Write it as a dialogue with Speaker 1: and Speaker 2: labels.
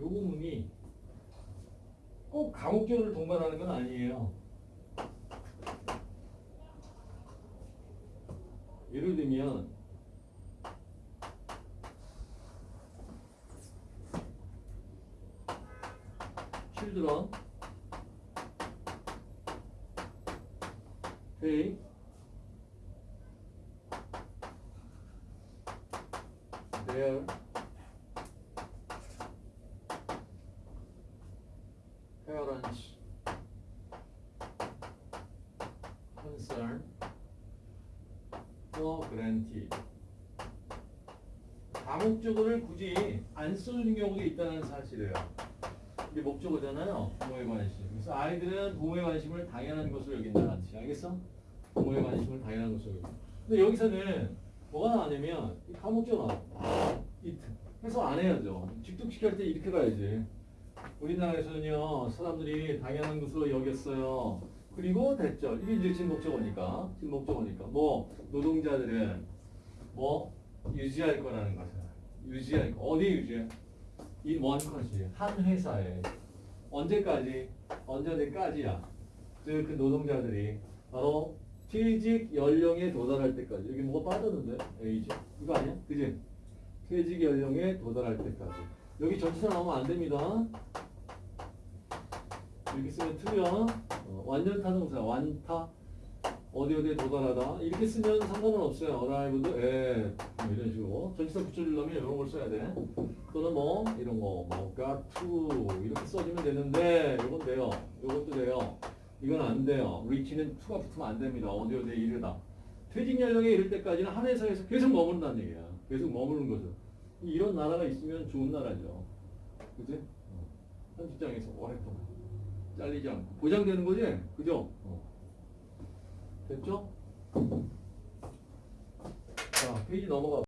Speaker 1: 요 부분이 꼭 감옥적으로 동반하는 건 아니에요. 예를 들면 children their parents concern for granted 다목적어를 굳이 안 써주는 경우도 있다는 사실이에요. 이게 목적어잖아요. 부모의 관심. 그래서 아이들은 부모의 관심을 당연한 것으로 여긴다는 뜻이 알겠어? 부모의 관심을 당연한 것으로 여긴다. 근데 여기서는 뭐가 나왔냐면 이 다목적어 나와. 해서 안 해야죠. 직독시킬 때 이렇게 가야지. 우리나라에서는요 사람들이 당연한 것으로 여겼어요. 그리고 됐죠. 이게 이제 진목적어니까 진목적어니까 뭐 노동자들은 뭐 유지할 거라는 것을 유지할 거 어디 유지해? 이 원컷이 한 회사에 언제까지 언제까지야? 그, 그 노동자들이 바로 퇴직 연령에 도달할 때까지 여기 뭐가 빠졌는데 에이지 이거 아니야? 그지? 퇴직 연령에 도달할 때까지 여기 전치사 나오면 안 됩니다. 이렇게 쓰면 틀려. 어, 완전 타 동사 완타 어디 어디에 도달하다 이렇게 쓰면 상관은 없어요. arrived at 뭐 이런 식으로 전치사 붙여주려면 이런 걸 써야 돼. 또는 뭐 이런 거 뭐 got to 이렇게 써주면 되는데 이건 돼요. 이것도 돼요. 이건 안 돼요. reach는 to가 붙으면 안 됩니다. 어디 어디에 이르다. 퇴직 연령에 이를 때까지는 한 회사에서 계속 머무른다는 얘기야. 계속 머무는 거죠. 이런 나라가 있으면 좋은 나라죠. 그지? 어. 한 직장에서 오랫동안 잘리지 않고 보장되는 거지? 그죠? 어. 됐죠? 자, 페이지 넘어가.